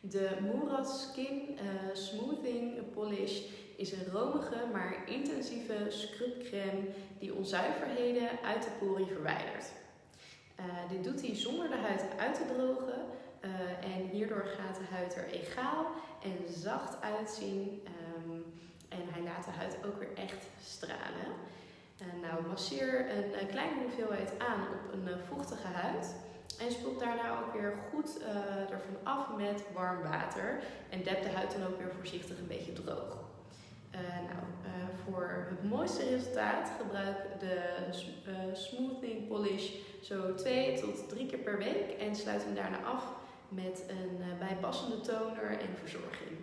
De Murad Skin eh, Smoothing Polish is een romige maar intensieve scrubcreme die onzuiverheden uit de poriën verwijdert. Uh, dit doet hij zonder de huid uit te drogen uh, en hierdoor gaat de huid er egaal en zacht uitzien um, en hij laat de huid ook weer echt stralen. Nou, masseer een, kleine hoeveelheid aan op een vochtige huid daarna ook weer goed ervan af met warm water en dep de huid dan ook weer voorzichtig een beetje droog. Uh, nou, uh, voor het mooiste resultaat gebruik de uh, smoothing polish zo twee tot drie keer per week en sluit hem daarna af met een bijpassende toner en verzorging.